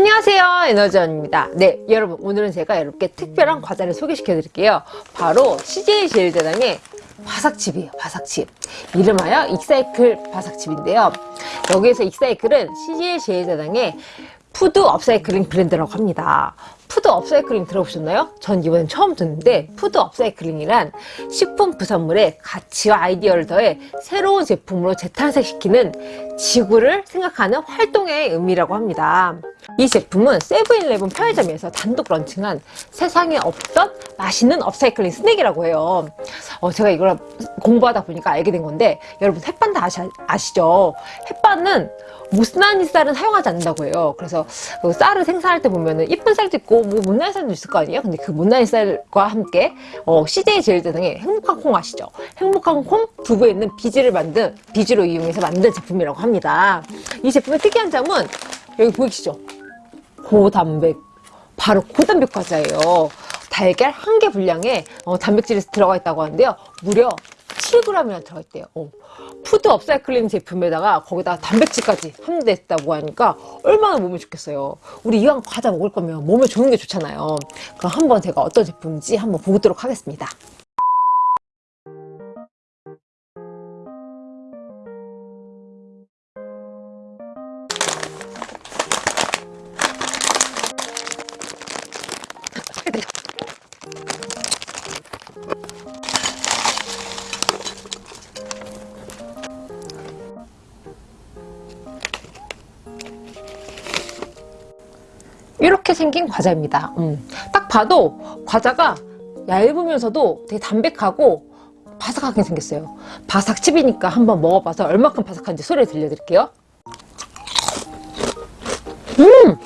안녕하세요 에너지원입니다. 네 여러분 오늘은 제가 여러분께 특별한 과자를 소개시켜 드릴게요. 바로 CJ 제일제당의 바삭칩이에요 바삭칩. 이름하여 익사이클 바삭칩인데요. 여기에서 익사이클은 CJ 제일제당의 푸드 업사이클링 브랜드라고 합니다 푸드 업사이클링 들어보셨나요? 전 이번엔 처음 듣는데 푸드 업사이클링이란 식품 부산물에 가치와 아이디어를 더해 새로운 제품으로 재탄생시키는 지구를 생각하는 활동의 의미라고 합니다. 이 제품은 세븐일레븐 편의점에서 단독 런칭한 세상에 없던 맛있는 업사이클링 스낵이라고 해요. 어, 제가 이걸 공부하다 보니까 알게 된 건데 여러분 햇반 다 아시, 아시죠? 햇반은 못난이 쌀은 사용하지 않는다고 해요. 그래서 그 쌀을 생산할 때 보면은 이쁜 쌀도 있고 뭐 못난이 쌀도 있을 거 아니에요? 근데 그 못난이 쌀과 함께 어, CJ 제일제당의 행복한 콩 아시죠? 행복한 콩 두부에 있는 비지를 만든 비지로 이용해서 만든 제품이라고 합니다. 이 제품의 특이한 점은 여기 보이시죠? 고단백 바로 고단백 과자예요. 달걀 한 개 분량에 어, 단백질이 들어가 있다고 하는데요. 무려 7g이나 들어가 있대요. 어. 푸드 업사이클링 제품에다가 거기다 단백질까지 함유됐다고 하니까 얼마나 몸에 좋겠어요. 우리 이왕 과자 먹을 거면 몸에 좋은 게 좋잖아요. 그럼 한번 제가 어떤 제품인지 한번 보도록 하겠습니다. 이렇게 생긴 과자입니다. 음. 딱 봐도 과자가 얇으면서도 되게 담백하고 바삭하게 생겼어요. 바삭칩이니까 한번 먹어봐서 얼마큼 바삭한지 소리 들려드릴게요. 음!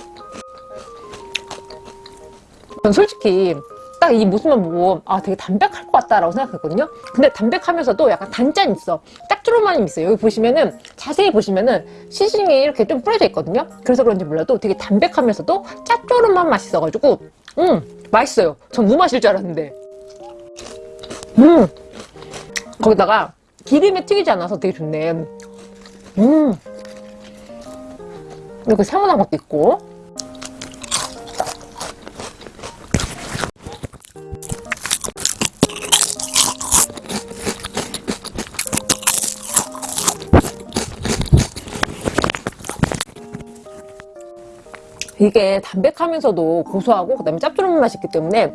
전 솔직히 딱 이 모습만 보고 아 되게 담백할 것 같다라고 생각했거든요. 근데 담백하면서도 약간 단짠 있어. 짭조름함이 있어요. 여기 보시면은 자세히 보시면은 시즈닝이 이렇게 좀 뿌려져 있거든요. 그래서 그런지 몰라도 되게 담백하면서도 짭조름한 맛이 있어가지고 음 맛있어요. 전 무맛일 줄 알았는데 음 거기다가 기름에 튀기지 않아서 되게 좋네. 음 이렇게 세모난 것도 있고 이게 담백하면서도 고소하고 그다음에 짭조름한 맛이 있기 때문에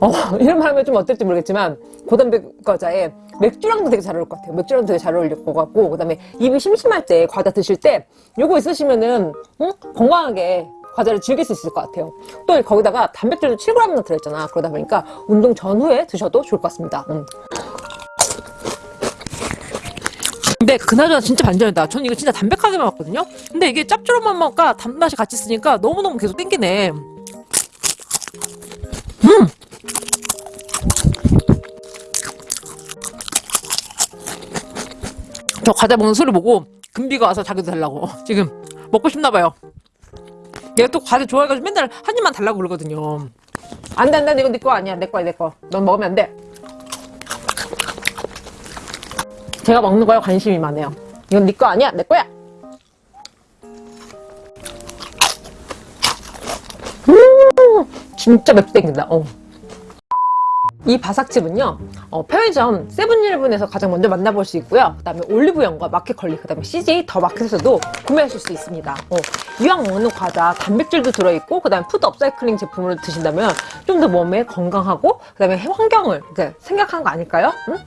어, 이런 말 하면 좀 어떨지 모르겠지만 고단백 과자에 맥주랑도 되게 잘 어울릴 것 같아요 맥주랑 되게 잘 어울릴 것 같고 그 다음에 입이 심심할 때 과자 드실 때 요거 있으시면은 응? 건강하게 과자를 즐길 수 있을 것 같아요 또 거기다가 단백질도 7g나 들어있잖아 그러다 보니까 운동 전후에 드셔도 좋을 것 같습니다 응. 근데 그나저나 진짜 반전이다. 저는 이거 진짜 담백하게 먹었거든요. 근데 이게 짭조름한 맛과 단맛이 같이 쓰니까 너무너무 계속 땡기네. 음! 저 과자 먹는 소리 보고 금비가 와서 자기도 달라고 지금 먹고 싶나봐요. 얘가 또 과자 좋아해가지고 맨날 한 입만 달라고 그러거든요. 안돼 안돼 이거 내거 아니야 내 거야 내 거. 넌 먹으면 안 돼. 제가 먹는 거에 관심이 많아요 이건 네 거 아니야 내 거야 음 진짜 맵게 땡긴다 어. 이 바삭칩은요 어, 편의점 세븐일레븐에서 가장 먼저 만나볼 수 있고요 그 다음에 올리브영과 마켓컬리 그 다음에 CJ 더 마켓에서도 구매하실 수 있습니다 어, 이왕 먹는 과자 단백질도 들어있고 그 다음에 푸드 업사이클링 제품으로 드신다면 좀 더 몸에 건강하고 그 다음에 환경을 생각한 거 아닐까요? 응?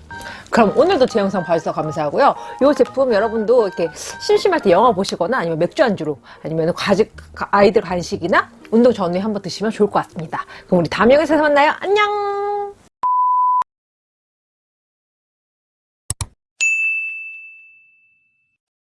그럼 오늘도 제 영상 봐주셔서 감사하고요. 이 제품 여러분도 이렇게 심심할 때 영화 보시거나 아니면 맥주 안주로 아니면 과즙 아이들 간식이나 운동 전후에 한번 드시면 좋을 것 같습니다. 그럼 우리 다음 영상에서 만나요. 안녕